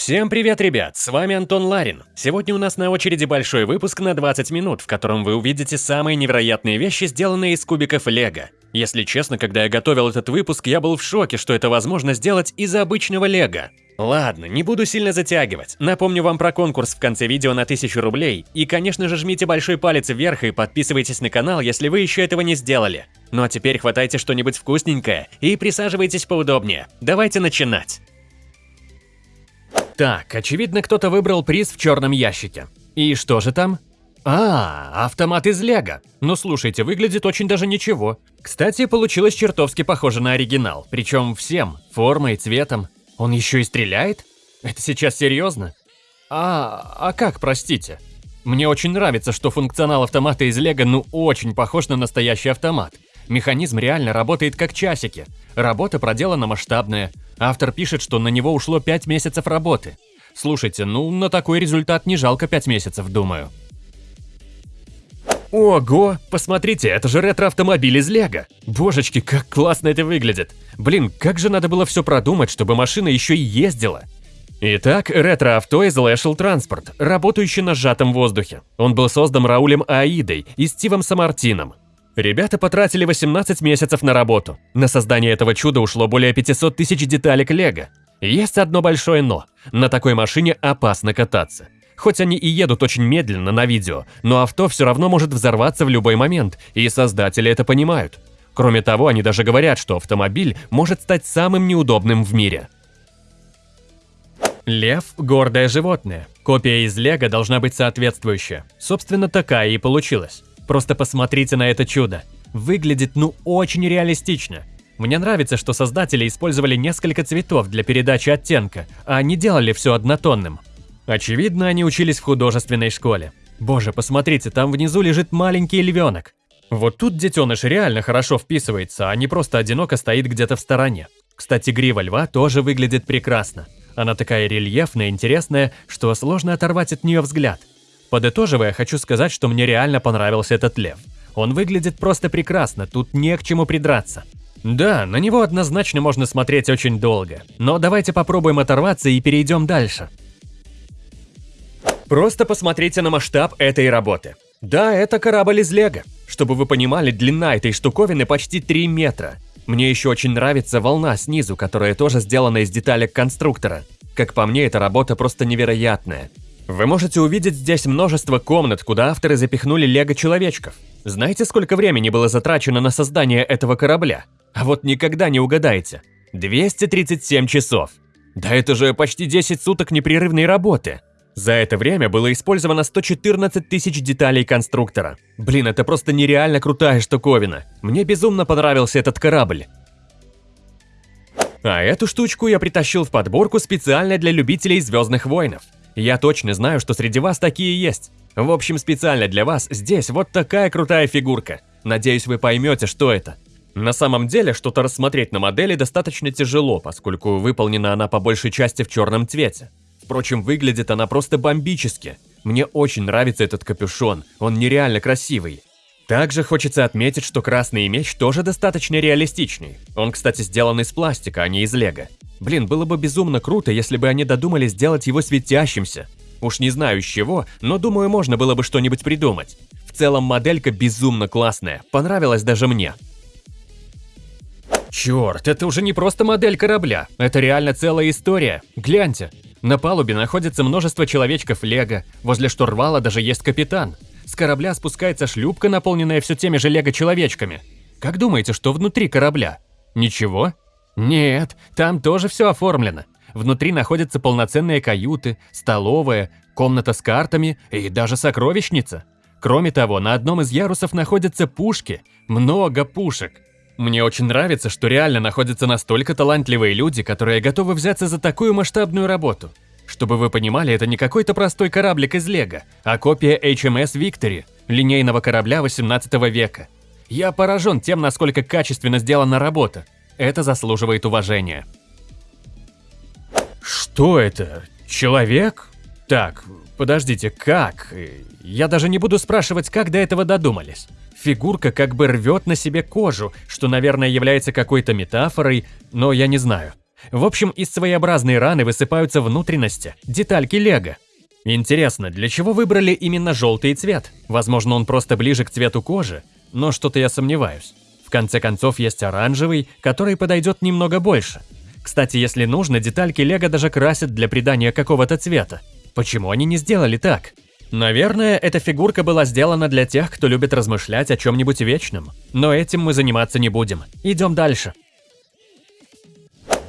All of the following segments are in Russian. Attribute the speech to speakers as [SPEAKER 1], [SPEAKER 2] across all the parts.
[SPEAKER 1] Всем привет, ребят! С вами Антон Ларин. Сегодня у нас на очереди большой выпуск на 20 минут, в котором вы увидите самые невероятные вещи, сделанные из кубиков Лего. Если честно, когда я готовил этот выпуск, я был в шоке, что это возможно сделать из обычного Лего. Ладно, не буду сильно затягивать. Напомню вам про конкурс в конце видео на 1000 рублей. И, конечно же, жмите большой палец вверх и подписывайтесь на канал, если вы еще этого не сделали. Ну а теперь хватайте что-нибудь вкусненькое и присаживайтесь поудобнее. Давайте начинать. Так, очевидно, кто-то выбрал приз в черном ящике. И что же там? А, автомат из Лего. Ну слушайте, выглядит очень даже ничего. Кстати, получилось чертовски похоже на оригинал. Причем всем, формой, цветом. Он еще и стреляет? Это сейчас серьезно? А, а как, простите? Мне очень нравится, что функционал автомата из Лего ну очень похож на настоящий автомат. Механизм реально работает как часики. Работа проделана масштабная. Автор пишет, что на него ушло 5 месяцев работы. Слушайте, ну на такой результат не жалко 5 месяцев, думаю. Ого, посмотрите, это же ретро-автомобиль из Лего. Божечки, как классно это выглядит. Блин, как же надо было все продумать, чтобы машина еще и ездила. Итак, ретро-авто из Lashel Transport, работающий на сжатом воздухе. Он был создан Раулем Аидой и Стивом Самартином. Ребята потратили 18 месяцев на работу. На создание этого чуда ушло более 500 тысяч деталек лего. Есть одно большое «но». На такой машине опасно кататься. Хоть они и едут очень медленно на видео, но авто все равно может взорваться в любой момент, и создатели это понимают. Кроме того, они даже говорят, что автомобиль может стать самым неудобным в мире. Лев – гордое животное. Копия из Лего должна быть соответствующая. Собственно, такая и получилась. Просто посмотрите на это чудо. Выглядит ну очень реалистично. Мне нравится, что создатели использовали несколько цветов для передачи оттенка, а не делали все однотонным. Очевидно, они учились в художественной школе. Боже, посмотрите, там внизу лежит маленький львенок. Вот тут детеныш реально хорошо вписывается, а не просто одиноко стоит где-то в стороне. Кстати, грива льва тоже выглядит прекрасно. Она такая рельефная, интересная, что сложно оторвать от нее взгляд. Подытоживая, хочу сказать, что мне реально понравился этот лев. Он выглядит просто прекрасно, тут не к чему придраться. Да, на него однозначно можно смотреть очень долго, но давайте попробуем оторваться и перейдем дальше. Просто посмотрите на масштаб этой работы. Да, это корабль из Лего. Чтобы вы понимали, длина этой штуковины почти 3 метра. Мне еще очень нравится волна снизу, которая тоже сделана из деталек конструктора. Как по мне, эта работа просто невероятная. Вы можете увидеть здесь множество комнат, куда авторы запихнули лего-человечков. Знаете, сколько времени было затрачено на создание этого корабля? А вот никогда не угадаете. 237 часов. Да это же почти 10 суток непрерывной работы. За это время было использовано 114 тысяч деталей конструктора. Блин, это просто нереально крутая штуковина. Мне безумно понравился этот корабль. А эту штучку я притащил в подборку специально для любителей Звездных Войнов. Я точно знаю, что среди вас такие есть. В общем, специально для вас здесь вот такая крутая фигурка. Надеюсь, вы поймете, что это. На самом деле, что-то рассмотреть на модели достаточно тяжело, поскольку выполнена она по большей части в черном цвете. Впрочем, выглядит она просто бомбически. Мне очень нравится этот капюшон, он нереально красивый. Также хочется отметить, что красный меч тоже достаточно реалистичный. Он, кстати, сделан из пластика, а не из лего. Блин, было бы безумно круто, если бы они додумались сделать его светящимся. Уж не знаю из чего, но думаю, можно было бы что-нибудь придумать. В целом моделька безумно классная, понравилась даже мне. Черт, это уже не просто модель корабля, это реально целая история. Гляньте, на палубе находится множество человечков Лего, возле штурвала даже есть капитан. С корабля спускается шлюпка, наполненная все теми же лего-человечками. Как думаете, что внутри корабля? Ничего? Нет, там тоже все оформлено. Внутри находятся полноценные каюты, столовая, комната с картами и даже сокровищница. Кроме того, на одном из ярусов находятся пушки. Много пушек. Мне очень нравится, что реально находятся настолько талантливые люди, которые готовы взяться за такую масштабную работу. Чтобы вы понимали, это не какой-то простой кораблик из Лего, а копия HMS Victory, линейного корабля 18 века. Я поражен тем, насколько качественно сделана работа. Это заслуживает уважения. Что это? Человек? Так, подождите, как? Я даже не буду спрашивать, как до этого додумались. Фигурка как бы рвет на себе кожу, что, наверное, является какой-то метафорой, но я не знаю. В общем, из своеобразной раны высыпаются внутренности, детальки лего. Интересно, для чего выбрали именно желтый цвет? Возможно, он просто ближе к цвету кожи, но что-то я сомневаюсь. В конце концов, есть оранжевый, который подойдет немного больше. Кстати, если нужно, детальки лего даже красят для придания какого-то цвета. Почему они не сделали так? Наверное, эта фигурка была сделана для тех, кто любит размышлять о чем-нибудь вечном. Но этим мы заниматься не будем. Идем дальше.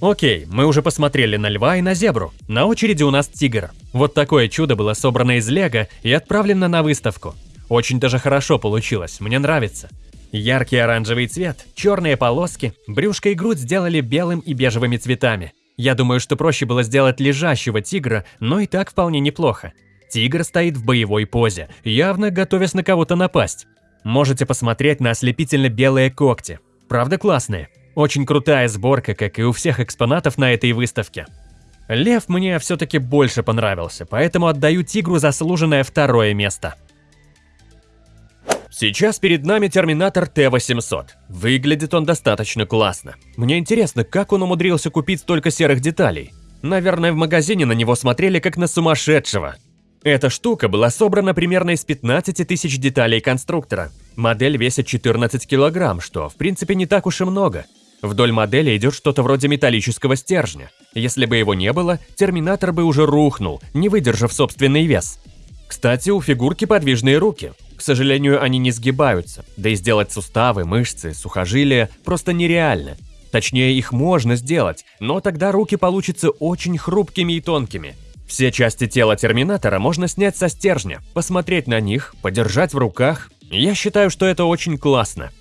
[SPEAKER 1] Окей, мы уже посмотрели на льва и на зебру. На очереди у нас тигр. Вот такое чудо было собрано из лего и отправлено на выставку. Очень даже хорошо получилось, мне нравится. Яркий оранжевый цвет, черные полоски, брюшко и грудь сделали белым и бежевыми цветами. Я думаю, что проще было сделать лежащего тигра, но и так вполне неплохо. Тигр стоит в боевой позе, явно готовясь на кого-то напасть. Можете посмотреть на ослепительно белые когти. Правда классные? Очень крутая сборка, как и у всех экспонатов на этой выставке. Лев мне все-таки больше понравился, поэтому отдаю тигру заслуженное второе место. Сейчас перед нами Терминатор Т-800. Выглядит он достаточно классно. Мне интересно, как он умудрился купить столько серых деталей. Наверное, в магазине на него смотрели как на сумасшедшего. Эта штука была собрана примерно из 15 тысяч деталей конструктора. Модель весит 14 килограмм, что в принципе не так уж и много. Вдоль модели идет что-то вроде металлического стержня. Если бы его не было, терминатор бы уже рухнул, не выдержав собственный вес. Кстати, у фигурки подвижные руки. К сожалению, они не сгибаются, да и сделать суставы, мышцы, сухожилия просто нереально. Точнее, их можно сделать, но тогда руки получатся очень хрупкими и тонкими. Все части тела Терминатора можно снять со стержня, посмотреть на них, подержать в руках. Я считаю, что это очень классно.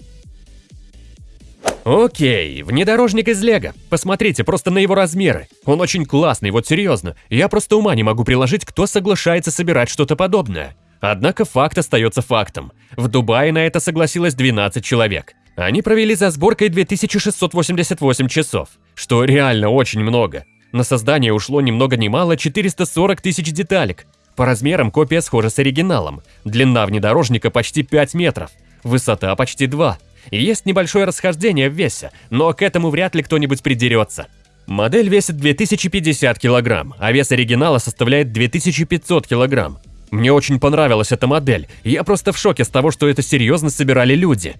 [SPEAKER 1] Окей, внедорожник из Лего. Посмотрите просто на его размеры. Он очень классный, вот серьезно. Я просто ума не могу приложить, кто соглашается собирать что-то подобное. Однако факт остается фактом. В Дубае на это согласилось 12 человек. Они провели за сборкой 2688 часов, что реально очень много. На создание ушло ни много ни мало 440 тысяч деталек. По размерам копия схожа с оригиналом. Длина внедорожника почти 5 метров, высота почти 2 и есть небольшое расхождение в весе, но к этому вряд ли кто-нибудь придерется. Модель весит 2050 килограмм, а вес оригинала составляет 2500 килограмм. Мне очень понравилась эта модель, я просто в шоке с того, что это серьезно собирали люди.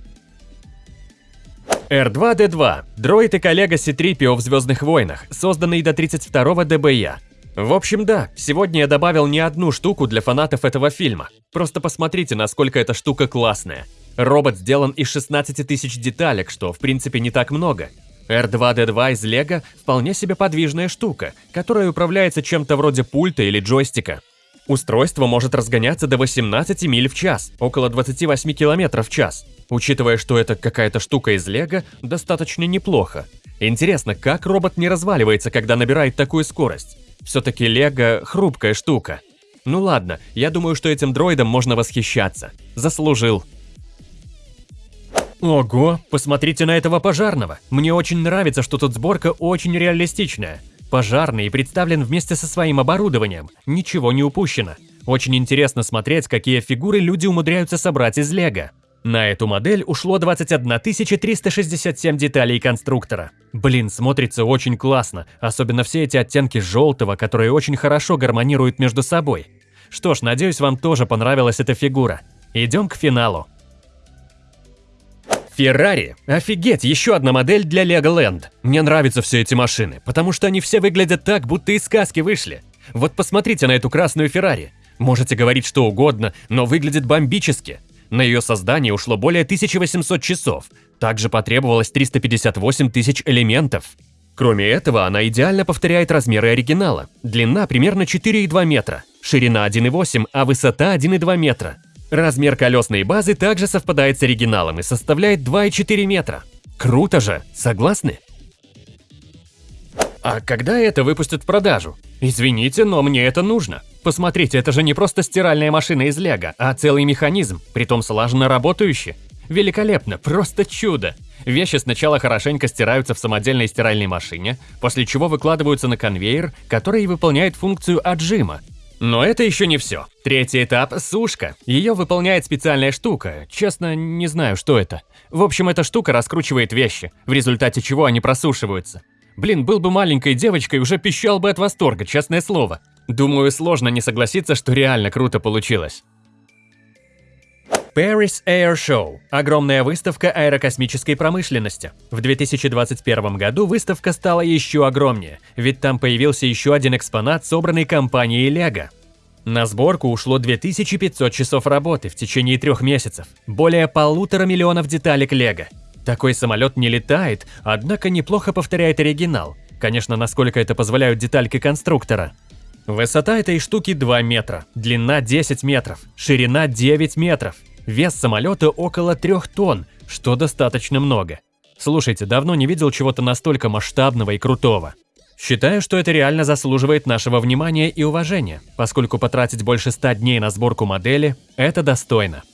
[SPEAKER 1] R2-D2 – дроид и коллега C-3PO в «Звездных войнах», созданный до 32-го ДБЯ. В общем, да, сегодня я добавил не одну штуку для фанатов этого фильма. Просто посмотрите, насколько эта штука классная. Робот сделан из 16 тысяч деталек, что в принципе не так много. R2-D2 из Лего вполне себе подвижная штука, которая управляется чем-то вроде пульта или джойстика. Устройство может разгоняться до 18 миль в час, около 28 км в час. Учитывая, что это какая-то штука из Лего, достаточно неплохо. Интересно, как робот не разваливается, когда набирает такую скорость? Все-таки Лего – хрупкая штука. Ну ладно, я думаю, что этим дроидом можно восхищаться. Заслужил. Ого, посмотрите на этого пожарного. Мне очень нравится, что тут сборка очень реалистичная. Пожарный представлен вместе со своим оборудованием, ничего не упущено. Очень интересно смотреть, какие фигуры люди умудряются собрать из лего. На эту модель ушло 21 367 деталей конструктора. Блин, смотрится очень классно, особенно все эти оттенки желтого, которые очень хорошо гармонируют между собой. Что ж, надеюсь, вам тоже понравилась эта фигура. Идем к финалу. Феррари. Офигеть, еще одна модель для Legoland. Мне нравятся все эти машины, потому что они все выглядят так, будто из сказки вышли. Вот посмотрите на эту красную Феррари. Можете говорить что угодно, но выглядит бомбически. На ее создание ушло более 1800 часов. Также потребовалось 358 тысяч элементов. Кроме этого, она идеально повторяет размеры оригинала. Длина примерно 4,2 метра, ширина 1,8, а высота 1,2 метра. Размер колесной базы также совпадает с оригиналом и составляет 2,4 метра. Круто же, согласны? А когда это выпустят в продажу? Извините, но мне это нужно. Посмотрите, это же не просто стиральная машина из лего, а целый механизм, притом слаженно работающий. Великолепно, просто чудо. Вещи сначала хорошенько стираются в самодельной стиральной машине, после чего выкладываются на конвейер, который выполняет функцию отжима, но это еще не все. Третий этап – сушка. Ее выполняет специальная штука. Честно, не знаю, что это. В общем, эта штука раскручивает вещи, в результате чего они просушиваются. Блин, был бы маленькой девочкой, уже пищал бы от восторга, честное слово. Думаю, сложно не согласиться, что реально круто получилось. Paris Air Show – огромная выставка аэрокосмической промышленности. В 2021 году выставка стала еще огромнее, ведь там появился еще один экспонат, собранный компанией LEGO. На сборку ушло 2500 часов работы в течение трех месяцев, более полутора миллионов деталек LEGO. Такой самолет не летает, однако неплохо повторяет оригинал. Конечно, насколько это позволяют детальки конструктора. Высота этой штуки 2 метра, длина 10 метров, ширина 9 метров – Вес самолета около трех тонн, что достаточно много. Слушайте, давно не видел чего-то настолько масштабного и крутого. Считаю, что это реально заслуживает нашего внимания и уважения, поскольку потратить больше 100 дней на сборку модели – это достойно.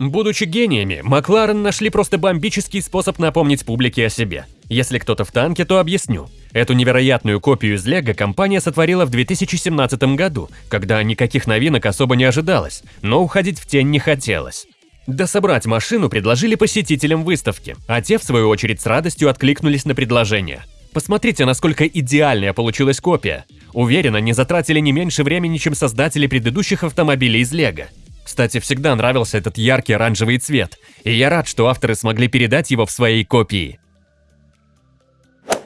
[SPEAKER 1] Будучи гениями, Макларен нашли просто бомбический способ напомнить публике о себе. Если кто-то в танке, то объясню. Эту невероятную копию из Лего компания сотворила в 2017 году, когда никаких новинок особо не ожидалось, но уходить в тень не хотелось. Да собрать машину предложили посетителям выставки, а те, в свою очередь, с радостью откликнулись на предложение. Посмотрите, насколько идеальная получилась копия. Уверена, не затратили не меньше времени, чем создатели предыдущих автомобилей из Лего. Кстати, всегда нравился этот яркий оранжевый цвет, и я рад, что авторы смогли передать его в своей копии.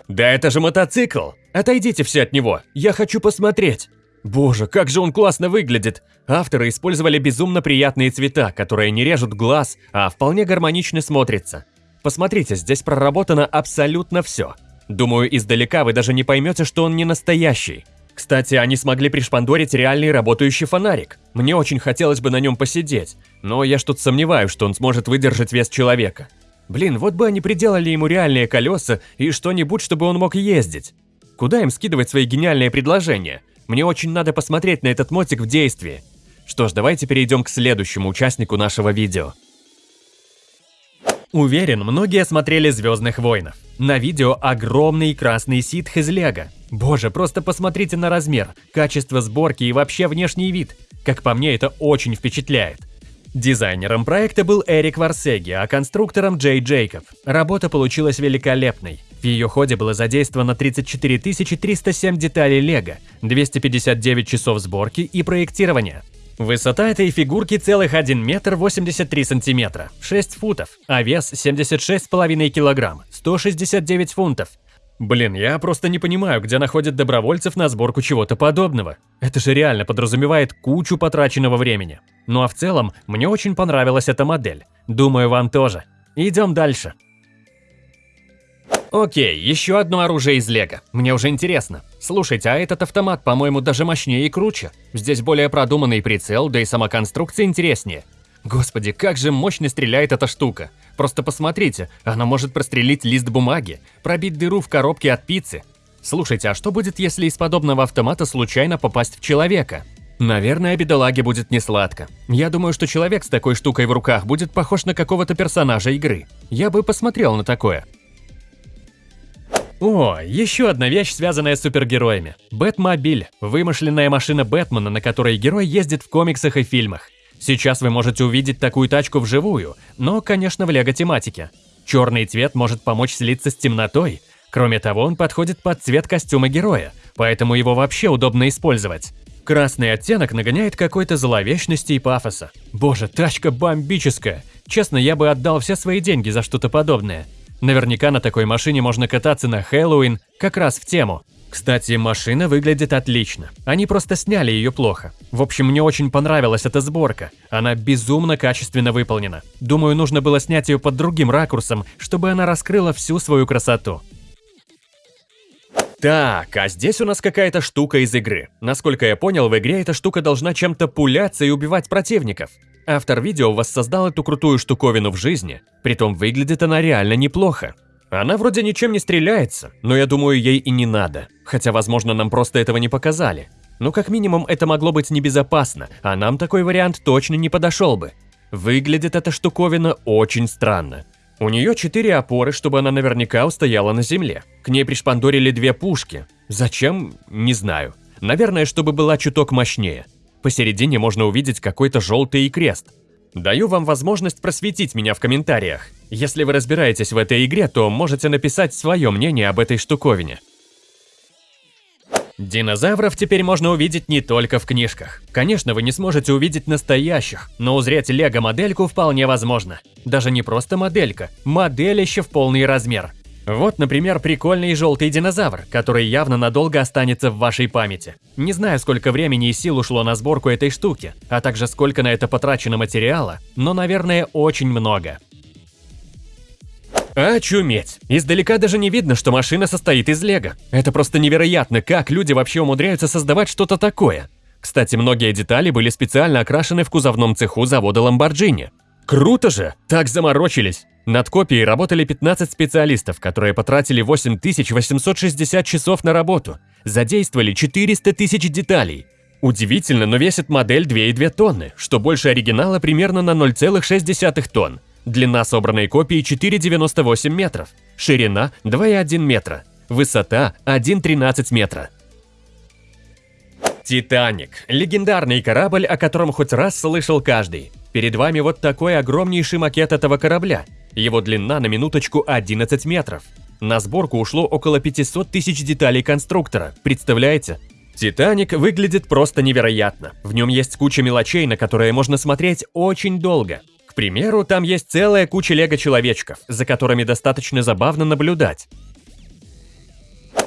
[SPEAKER 1] Да это же мотоцикл! Отойдите все от него, я хочу посмотреть! Боже, как же он классно выглядит! Авторы использовали безумно приятные цвета, которые не режут глаз, а вполне гармонично смотрятся. Посмотрите, здесь проработано абсолютно все. Думаю, издалека вы даже не поймете, что он не настоящий. Кстати, они смогли пришпандорить реальный работающий фонарик. Мне очень хотелось бы на нем посидеть, но я что-то сомневаюсь, что он сможет выдержать вес человека. Блин, вот бы они приделали ему реальные колеса и что-нибудь, чтобы он мог ездить. Куда им скидывать свои гениальные предложения? Мне очень надо посмотреть на этот мотик в действии. Что ж, давайте перейдем к следующему участнику нашего видео. Уверен, многие смотрели «Звездных войнов». На видео огромный красный ситх из лего. Боже, просто посмотрите на размер, качество сборки и вообще внешний вид. Как по мне, это очень впечатляет. Дизайнером проекта был Эрик Варсеги, а конструктором Джей Джейкоб. Работа получилась великолепной. В ее ходе было задействовано 34 307 деталей лего, 259 часов сборки и проектирования. Высота этой фигурки целых 1 метр 83 сантиметра, 6 футов, а вес 76,5 килограмм, 169 фунтов. Блин, я просто не понимаю, где находят добровольцев на сборку чего-то подобного. Это же реально подразумевает кучу потраченного времени. Ну а в целом, мне очень понравилась эта модель. Думаю, вам тоже. Идем дальше. Окей, еще одно оружие из Лего. Мне уже интересно. Слушайте, а этот автомат, по-моему, даже мощнее и круче. Здесь более продуманный прицел, да и сама конструкция интереснее. Господи, как же мощно стреляет эта штука. Просто посмотрите, она может прострелить лист бумаги, пробить дыру в коробке от пиццы. Слушайте, а что будет, если из подобного автомата случайно попасть в человека? Наверное, бедолаге будет не сладко. Я думаю, что человек с такой штукой в руках будет похож на какого-то персонажа игры. Я бы посмотрел на такое. О, еще одна вещь, связанная с супергероями. Бэтмобиль – вымышленная машина Бэтмена, на которой герой ездит в комиксах и фильмах. Сейчас вы можете увидеть такую тачку вживую, но, конечно, в лего-тематике. Черный цвет может помочь слиться с темнотой. Кроме того, он подходит под цвет костюма героя, поэтому его вообще удобно использовать. Красный оттенок нагоняет какой-то зловечности и пафоса. Боже, тачка бомбическая. Честно, я бы отдал все свои деньги за что-то подобное. Наверняка на такой машине можно кататься на Хэллоуин, как раз в тему. Кстати, машина выглядит отлично. Они просто сняли ее плохо. В общем, мне очень понравилась эта сборка. Она безумно качественно выполнена. Думаю, нужно было снять ее под другим ракурсом, чтобы она раскрыла всю свою красоту. Так, а здесь у нас какая-то штука из игры. Насколько я понял, в игре эта штука должна чем-то пуляться и убивать противников. Автор видео воссоздал эту крутую штуковину в жизни, притом выглядит она реально неплохо. Она вроде ничем не стреляется, но я думаю, ей и не надо. Хотя, возможно, нам просто этого не показали. Но как минимум это могло быть небезопасно, а нам такой вариант точно не подошел бы. Выглядит эта штуковина очень странно. У нее четыре опоры, чтобы она наверняка устояла на земле. К ней пришпандорили две пушки. Зачем? Не знаю. Наверное, чтобы была чуток мощнее. Посередине можно увидеть какой-то желтый крест. Даю вам возможность просветить меня в комментариях. Если вы разбираетесь в этой игре, то можете написать свое мнение об этой штуковине. Динозавров теперь можно увидеть не только в книжках. Конечно, вы не сможете увидеть настоящих, но узреть лего-модельку вполне возможно. Даже не просто моделька, моделище в полный размер. Вот, например, прикольный желтый динозавр, который явно надолго останется в вашей памяти. Не знаю, сколько времени и сил ушло на сборку этой штуки, а также сколько на это потрачено материала, но, наверное, очень много. Очуметь! Издалека даже не видно, что машина состоит из лего. Это просто невероятно, как люди вообще умудряются создавать что-то такое. Кстати, многие детали были специально окрашены в кузовном цеху завода Lamborghini. Круто же! Так заморочились! Над копией работали 15 специалистов, которые потратили 8860 часов на работу, задействовали 400 тысяч деталей. Удивительно, но весит модель 2,2 тонны, что больше оригинала примерно на 0,6 тонн. Длина собранной копии 4,98 метров, ширина 2,1 метра, высота 1,13 метра. Титаник – легендарный корабль, о котором хоть раз слышал каждый. Перед вами вот такой огромнейший макет этого корабля. Его длина на минуточку 11 метров. На сборку ушло около 500 тысяч деталей конструктора, представляете? Титаник выглядит просто невероятно. В нем есть куча мелочей, на которые можно смотреть очень долго примеру, там есть целая куча лего-человечков, за которыми достаточно забавно наблюдать.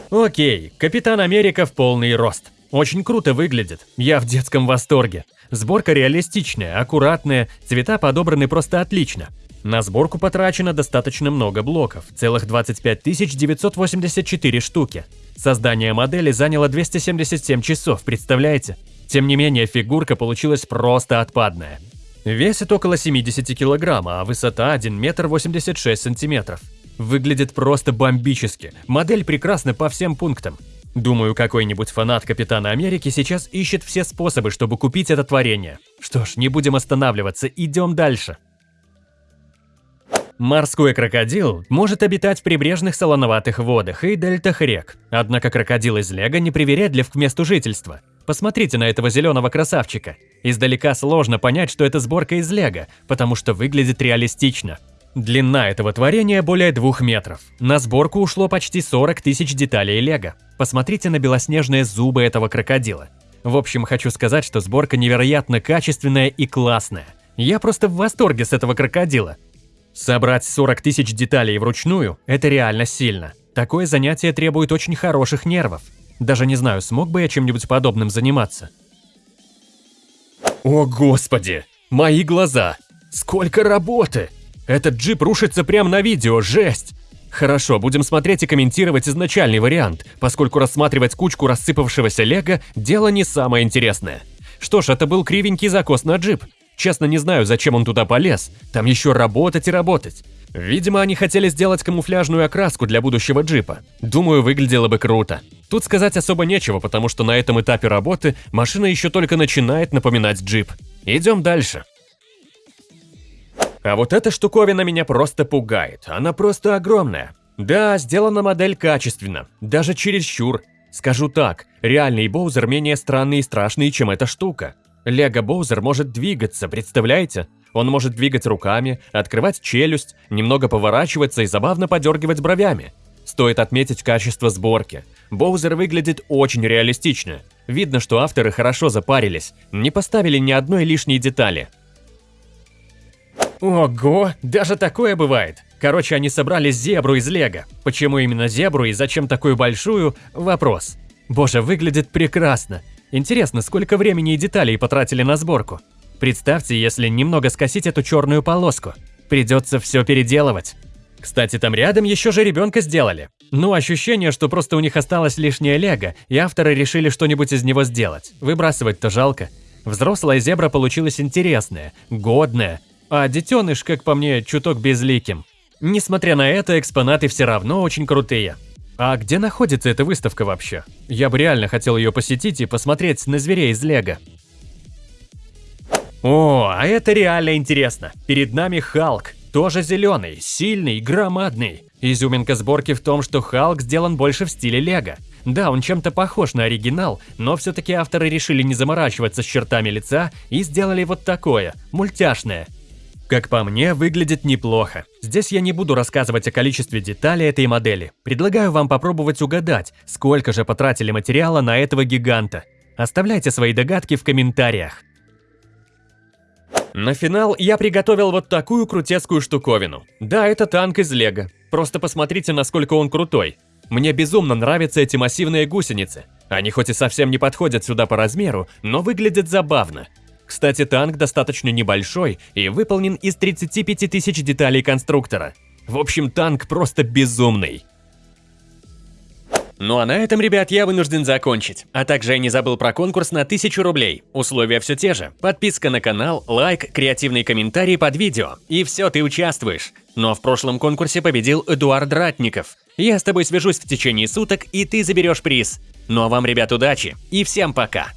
[SPEAKER 1] Окей, Капитан Америка в полный рост. Очень круто выглядит, я в детском восторге. Сборка реалистичная, аккуратная, цвета подобраны просто отлично. На сборку потрачено достаточно много блоков, целых 25 984 штуки. Создание модели заняло 277 часов, представляете? Тем не менее, фигурка получилась просто отпадная. Весит около 70 килограмма, а высота 1 метр 86 сантиметров. Выглядит просто бомбически. Модель прекрасна по всем пунктам. Думаю, какой-нибудь фанат Капитана Америки сейчас ищет все способы, чтобы купить это творение. Что ж, не будем останавливаться, идем дальше. Морской крокодил может обитать в прибрежных солоноватых водах и дельтах рек. Однако крокодил из Лего непривередлив к месту жительства. Посмотрите на этого зеленого красавчика. Издалека сложно понять, что это сборка из лего, потому что выглядит реалистично. Длина этого творения более двух метров. На сборку ушло почти 40 тысяч деталей лего. Посмотрите на белоснежные зубы этого крокодила. В общем, хочу сказать, что сборка невероятно качественная и классная. Я просто в восторге с этого крокодила. Собрать 40 тысяч деталей вручную – это реально сильно. Такое занятие требует очень хороших нервов. Даже не знаю, смог бы я чем-нибудь подобным заниматься. О господи! Мои глаза! Сколько работы! Этот джип рушится прямо на видео, жесть! Хорошо, будем смотреть и комментировать изначальный вариант, поскольку рассматривать кучку рассыпавшегося лего – дело не самое интересное. Что ж, это был кривенький закос на джип. Честно, не знаю, зачем он туда полез. Там еще работать и работать. Видимо, они хотели сделать камуфляжную окраску для будущего джипа. Думаю, выглядело бы круто. Тут сказать особо нечего, потому что на этом этапе работы машина еще только начинает напоминать джип. Идем дальше. А вот эта штуковина меня просто пугает. Она просто огромная. Да, сделана модель качественно, даже чересчур. Скажу так, реальный Боузер менее странный и страшный, чем эта штука. Лего Боузер может двигаться, представляете? Он может двигать руками, открывать челюсть, немного поворачиваться и забавно подергивать бровями. Стоит отметить качество сборки. Боузер выглядит очень реалистично. Видно, что авторы хорошо запарились, не поставили ни одной лишней детали. Ого, даже такое бывает. Короче, они собрали зебру из лего. Почему именно зебру и зачем такую большую – вопрос. Боже, выглядит прекрасно. Интересно, сколько времени и деталей потратили на сборку? Представьте, если немного скосить эту черную полоску. Придется все переделывать. Кстати, там рядом еще же ребенка сделали. Ну, ощущение, что просто у них осталось лишнее лего, и авторы решили что-нибудь из него сделать. Выбрасывать-то жалко. Взрослая зебра получилась интересная, годная, а детеныш, как по мне, чуток безликим. Несмотря на это, экспонаты все равно очень крутые. А где находится эта выставка вообще? Я бы реально хотел ее посетить и посмотреть на зверей из лего. О, а это реально интересно. Перед нами Халк. Тоже зеленый, сильный, громадный. Изюминка сборки в том, что Халк сделан больше в стиле Лего. Да, он чем-то похож на оригинал, но все-таки авторы решили не заморачиваться с чертами лица и сделали вот такое, мультяшное – Как по мне, выглядит неплохо. Здесь я не буду рассказывать о количестве деталей этой модели. Предлагаю вам попробовать угадать, сколько же потратили материала на этого гиганта. Оставляйте свои догадки в комментариях. На финал я приготовил вот такую крутецкую штуковину. Да, это танк из лего. Просто посмотрите, насколько он крутой. Мне безумно нравятся эти массивные гусеницы. Они хоть и совсем не подходят сюда по размеру, но выглядят забавно. Кстати, танк достаточно небольшой и выполнен из 35 тысяч деталей конструктора. В общем, танк просто безумный. Ну а на этом, ребят, я вынужден закончить. А также я не забыл про конкурс на 1000 рублей. Условия все те же. Подписка на канал, лайк, креативный комментарий под видео. И все, ты участвуешь. Но в прошлом конкурсе победил Эдуард Ратников. Я с тобой свяжусь в течение суток, и ты заберешь приз. Ну а вам, ребят, удачи и всем пока!